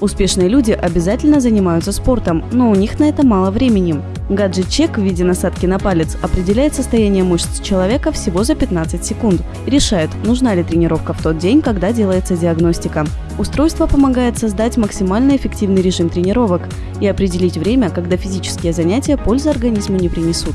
Успешные люди обязательно занимаются спортом, но у них на это мало времени. Гаджет-чек в виде насадки на палец определяет состояние мышц человека всего за 15 секунд. Решает, нужна ли тренировка в тот день, когда делается диагностика. Устройство помогает создать максимально эффективный режим тренировок и определить время, когда физические занятия пользы организму не принесут.